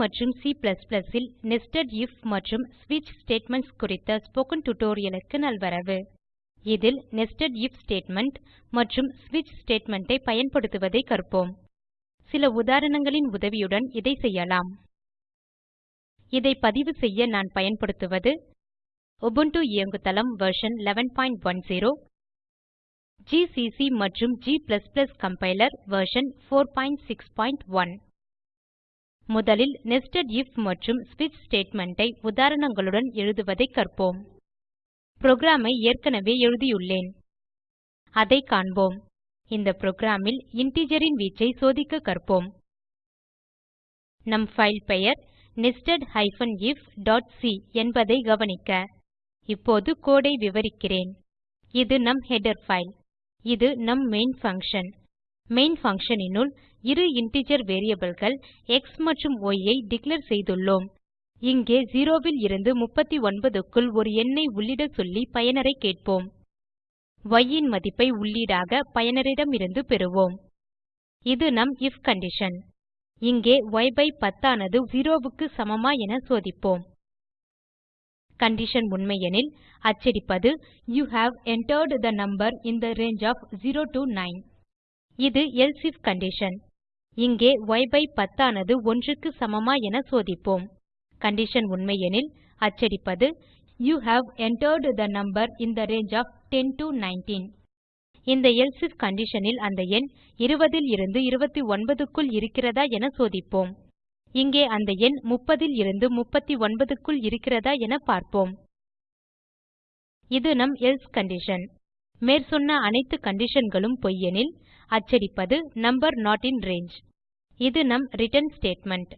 மற்றும் C++ will nested if மற்றும் ஸ்விட்ச் statements குறித்த ஸ்போக்கன் tutorialக்கு நல்வரவு. இதில் நெஸ்டட் if ஸ்டேட்மெண்ட் மற்றும் ஸ்விட்ச் statement ஐ பயன்படுத்துவதை கற்போம். சில உதாரணங்களின் உதவியுடன் இதை செய்யலாம். இதை பதிவு செய்ய நான் பயன்படுத்துவது Ubuntu இயங்குதளம் வெர்ஷன் 1110 GCC மற்றும் g கம்பைலர் வெர்ஷன் 461 முதலில் நெஸ்டட் if மற்றும் ஸ்விட்ச் statement ஐ உதாரணங்களுடன் எழுதுவதை கற்போம். புரோகிராம் ஐ ஏற்கனவே எழுதியுள்ளேன். அதை காண்போம். இந்த புரோகிராம் ல் integer ன் வீச்சை சோதிக்க கற்போம். நம் ஃபைல் பெயர் nested ifசி என்பதை கவனிக்க இப்போது கோடு ஐ விவரிக்கிறேன். இது நம் ஹெடர் ஃபைல் இது நம் மெயின் பங்ஷன் மெயின் பங்ஷன் இரு இன்டிஜர் variableகள் எக்ஸ் மற்றும் y ஐ டிக்ளேர் செய்துள்ளோம். இங்கே 0 இருந்து 39 க்குள் ஒரு எண்ணை உள்ளிட சொல்லி பயனரை கேட்போம். Y இன் மதிப்பை உள்ளீடாக பயனரிடமிருந்து பெறுவோம். இது நம் if கண்டிஷன் இங்கே y by 10 ஆனது 0 க்கு சமமா என சோதிப்போம். கண்டிஷன் உண்மையெனில் அச்சடிப்பது you have entered the number in the range of 0 to 9 இது else if கண்டிஷன் இங்கே y by 10 ஆனது 1 க்கு சமமா என சோதிப்போம். கண்டிஷன் உண்மையெனில் அச்சடிப்பது you have entered the number in the range of 10 to 19 இந்த else if கண்டிஷன் அந்த எண் 20 இருந்து 29 க்குள் இருக்கிறதா என சோதிப்போம். இங்கே அந்த எண் 30 இருந்து 39 க்குள் இருக்கிறதா என பார்ப்போம். இது நம் எல்சே கண்டிஷன் மேற்சொன்ன அனைத்து conditionகளும் பொய்யெனில் அச்சடிப்பது நம்பர் நாட் இன் ரங்கே இது நம் ரிட்டர்ன் ஸ்டேட்மெண்ட்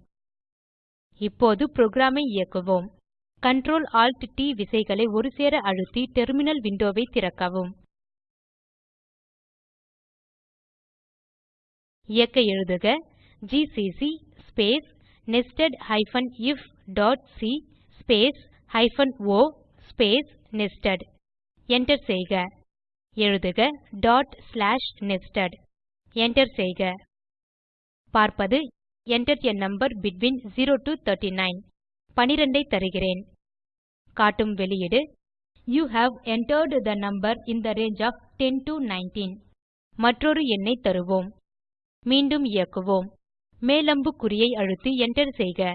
இப்போது புரோகிராம் ஐ இயக்குவோம். Ctrl Alt ட் விசைகளை ஒருசேர அழுத்தி டெர்மினல் விண்டோவை திறக்கவும். இயக்க எழுதுக GCC space nested ifசி space hyphen o space nested Enter செய்க. எழுதுக டாட் ஸ்லாஷ் நெஸ்டட் Enter செய்க. பார்ப்பது Enter a number between 0 to 39 12 ஐ தருகிறேன். காட்டும் வெளியீடு you have entered the number in the range of 10 to 19 மற்றொரு எண்ணை தருவோம். மீண்டும் இயக்குவோம். மேலம்பு குறியை அழுத்தி Enter செய்க.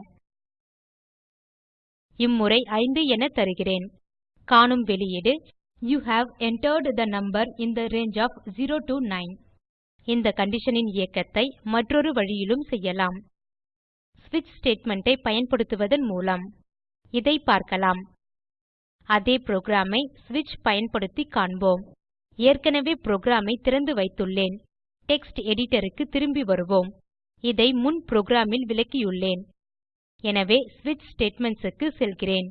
இம்முறை 5 என தருகிறேன். காணும் வெளியீடு you have entered the number in the range of 0 to 9 இந்த கண்டிஷனின் இயக்கத்தை மற்றொரு வழியிலும் செய்யலாம். ஸ்விட்ச் statement ஐ பயன்படுத்துவதன் மூலம். இதை பார்க்கலாம். அதே புரோகிராம் ஐ ஸ்விட்ச் பயன்படுத்தி காண்போம். ஏற்கனவே புரோகிராம் ஐ திறந்து வைத்துள்ளேன். டெக்ஸ்ட் எடிட்டர் க்கு திரும்பி வருவோம். இதை முன் புரோகிராம் ல் விளக்கியுள்ளேன். எனவே ஸ்விட்ச் statements க்கு செல்கிறேன்.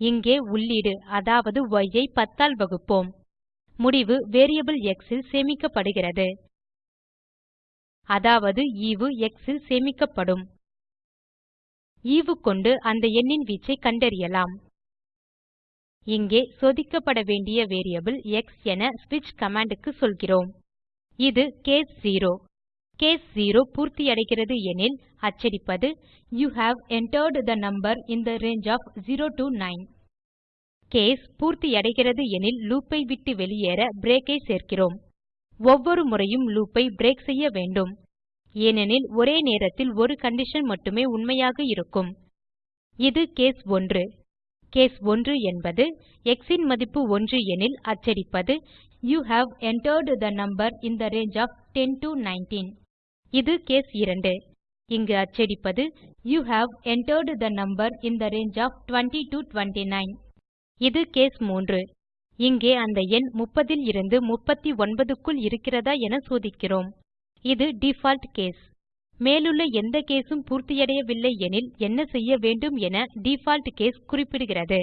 இங்கே உள்ளீடு அதாவது y ஐ 10 ஆல் வகுப்போம். முடிவு வேரியபிள் x இல் சேமிக்கப்படுகிறது. அதாவது ஈவு x இல் சேமிக்கப்படும். ஈவு கொண்டு அந்த எண்ணின் வீச்சை கண்டறியலாம். இங்கே சோதிக்கப்பட வேண்டிய வேரியபிள் எக்ஸ் என ஸ்விட்ச் கமாண்ட் க்கு சொல்கிறோம். இது கேஸ் 0 கேஸ் 0 பூர்த்தியடைகிறது எனில் அச்சடிப்பது you have entered the number in the range of 0 to 9 case பூர்த்தியடைகிறது எனில் லூப் ஐ விட்டு வெளியேற பிரேக்கை ஐ சேர்க்கிறோம். ஒவ்வொரு முறையும் லூப் ஐ பிரேக் செய்ய வேண்டும். ஏனெனில் ஒரே நேரத்தில் ஒரு கண்டிஷன் மட்டுமே உண்மையாக இருக்கும். இது கேஸ் 1 கேஸ் 1 என்பது x இன் மதிப்பு 1 எனில் அச்சடிப்பது you have entered the number in the range of 10 to 19 இது கேஸ் 2 இங்கு அச்சடிப்பது you have entered the number in the range of 20 to 29 இது கேஸ் 3 இங்கே அந்த எண் 30 இருந்து 39 க்குள் இருக்கிறதா என சோதிக்கிறோம். இது டிஃபால்ட் கேஸ். மேலுள்ள எந்த கேஸும் பூர்த்தியடையவில்லை எனில் என்ன செய்ய வேண்டும் என டிஃபால்ட் கேஸ் குறிப்பிடுகிறது.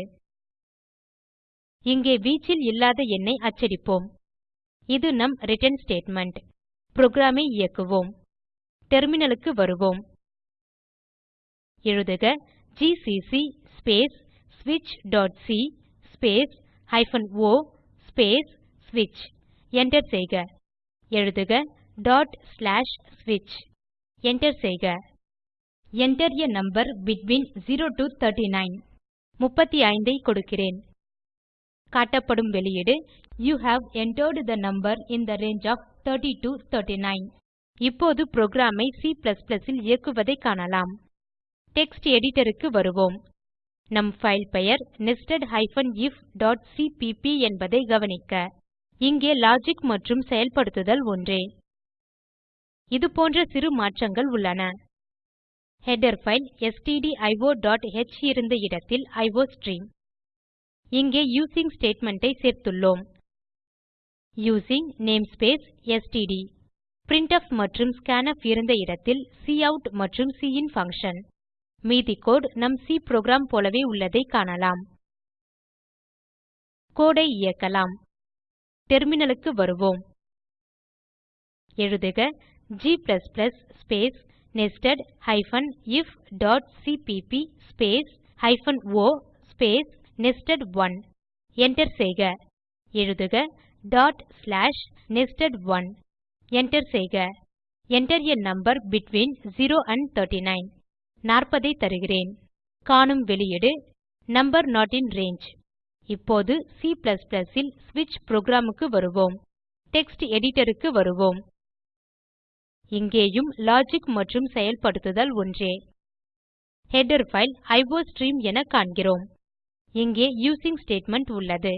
இங்கே வீச்சில் இல்லாத எண்ணை அச்சடிப்போம். இது நம் ரிட்டர்ன் ஸ்டேட்மெண்ட். புரோகிராம் ஐ இயக்குவோம். டெர்மினலுக்கு வருவோம். எழுதுக GCC space switch.c space hyphen o space switch. Enter செய்க. எழுதுக. Dot slash switch. Enter செய்க. Enter a number between 0 to 39 35 ஐ கொடுக்கிறேன். காட்டப்படும் வெளியீடு. You have entered the number in the range of 30 to 39 இப்போது புரோகிராம் ஐ C இல் இயக்குவதை காணலாம். டெக்ஸ்ட் எடிட்டர் க்கு வருவோம். நம் ஃபைல் பெயர் nested-if.cpp என்பதை கவனிக்க. இங்கே லாஜிக் மற்றும் செயல்படுத்துதல் ஒன்றே. இதுபோன்ற சிறு மாற்றங்கள் உள்ளன. ஹெடர் ஃபைல் stdio.h இருந்த இடத்தில் அயோஸ்ட்ரீம் இங்கே யூசிங் ஸ்டேட்மெண்ட் ஐ சேர்த்துள்ளோம். யூசிங் நேம்ஸ்பேஸ் ஸ்ட்ட் printf மற்றும் scanf இருந்த இடத்தில் கவுட் மற்றும் சின் பங்ஷன் மீதி கோட் நம் சி புரோகிராம் போலவே உள்ளதை காணலாம். கோடை இயக்கலாம். டெர்மினலுக்கு வருவோம். எழுதுக g space nested hyphen if dot CPP space hyphen o space nested one Enter செய்க. எழுதுக dot slash nested one Enter செய்க. Enter a number between 0 and 39 40 ஐ தருகிறேன். காணும் வெளியீடு நம்பர் நோட் இன் ரங்கே இப்போது C ல் ஸ்விட்ச் புரோகிராம் க்கு வருவோம். டெக்ஸ்ட் எடிட்டர் க்கு வருவோம். இங்கேயும் லாஜிக் மற்றும் செயல்படுத்துதல் ஒன்றே. ஹெடர் ஃபைல் அயோஸ்ட்ரீம் என காண்கிறோம். இங்கே யூசிங் ஸ்டேட்மெண்ட் உள்ளது.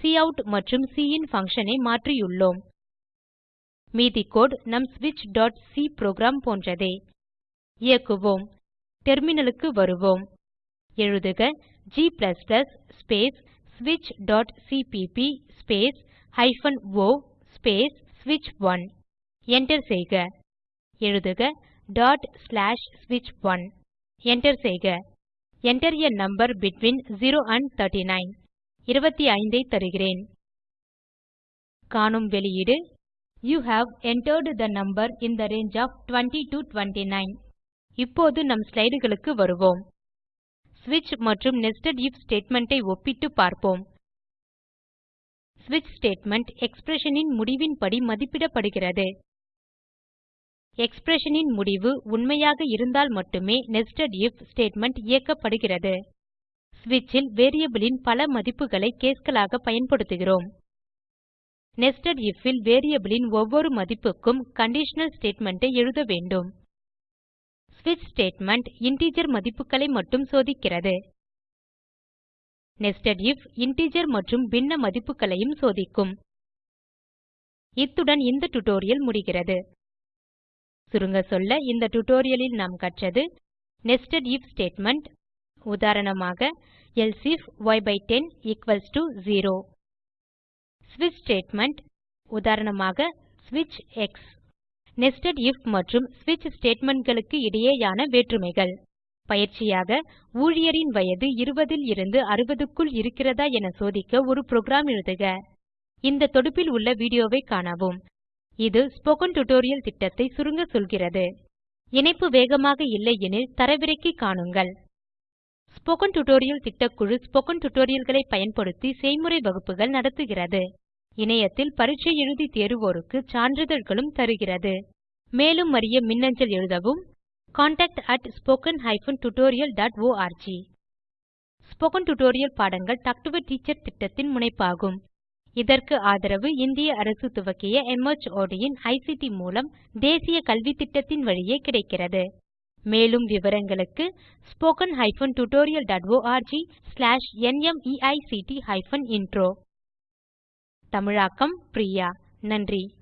கவுட் மற்றும் சின் பங்ஷன் ஐ மாற்றியுள்ளோம். மீதி கோடு நம் switchசி புரோகிராம் போன்றதே. இயக்குவோம் டெர்மினலுக்கு வருவோம் எழுதுக g space switchசிபிபி space hyphen o space switch1 enter செய்க எழுதுக டாட் ஸ்லாஷ் ஸ்விட்ச்1 Enter செய்க Enter a number between 0 and 39 25 ஐ தருகிறேன் காணும் வெளியீடு You have entered the number in the range of 20 to 29 இப்போது நம் ஸ்லைடுகளுக்கு வருவோம். ஸ்விட்ச் மற்றும் nested if ஸ்டேட்மெண்ட் ஐ ஒப்பிட்டு பார்ப்போம். ஸ்விட்ச் ஸ்டேட்மெண்ட் எக்ஸ்பிரஷன் ன் முடிவின்படி மதிப்பிடப்படுகிறது. எக்ஸ்பிரஷனின் முடிவு உண்மையாக இருந்தால் மட்டுமே nested if ஸ்டேட்மெண்ட் இயக்கப்படுகிறது. ஸ்விட்ச் ல் வேரியபிள் ன் பல மதிப்புகளை caseகளாக பயன்படுத்துகிறோம். நெஸ்டட் if ல் வேரியபிள் ன் ஒவ்வொரு மதிப்புக்கும் கண்டிஷனல் ஸ்டேட்மெண்ட் ஐ எழுத வேண்டும். ஸ்விட்ச் ஸ்டேட்மெண்ட் இன்டிஜர் மதிப்புகளை மட்டும் சோதிக்கிறது. நெஸ்டட் ஐஎஃப் இன்டிஜர் மற்றும் பின்ன மதிப்புகளையும் சோதிக்கும். இத்துடன் இந்த டியூட்டோரியல் முடிகிறது. சுருங்க சொல்ல இந்த டியூட்டோரியல் நாம் கற்றது நெஸ்டட் ஐஎஃப் ஸ்டேட்மெண்ட் உதாரணமாக else if y by 10 equals to 0 ஸ்விட்ச் ஸ்டேட்மெண்ட் உதாரணமாக ஸ்விட்ச் எக்ஸ் நெஸ்டட் ஐஎஃப் மற்றும் ஸ்விட்ச் statementகளுக்கு இடையேயான வேற்றுமைகள். பயிற்சியாக ஊழியரின் வயது 20 இருந்து 60 க்குள் இருக்கிறதா என சோதிக்க ஒரு புரோகிராம் எழுதுக. இந்த தொடுப்பில் உள்ள வீடியோவை காணவும். இது ஸ்போக்கன் டியூட்டோரியல் திட்டத்தை சுருங்க சொல்கிறது. இணைப்பு வேகமாக இல்லையெனில் தரவிறக்கி காணுங்கள். ஸ்போக்கன் டியூட்டோரியல் திட்டக்குழு ஸ்போக்கன் tutorialகளை பயன்படுத்தி செய்முறை வகுப்புகள் நடத்துகிறது. இணையத்தில் பரீட்சை எழுதி தேர்வோருக்கு சான்றிதழ்களும் தருகிறது. மேலும் அறிய மின்னஞ்சல் எழுதவும். contactspoken tutorialorg ஸ்போக்கன் டியூட்டோரியல் பாடங்கள் டாக் டு டீச்சர் திட்டத்தின் முனைப்பாகும். இதற்கு ஆதரவு இந்திய அரசு துவக்கிய MHRD இன் ஐசிடி மூலம் தேசிய கல்வித்திட்டத்தின் வழியே கிடைக்கிறது. மேலும் விவரங்களுக்கு spoken hyphen tutorial dot org slash நிமைக்ட் ஹைபன் இன்ட்ரோ தமிழாக்கம் பிரியா. நன்றி.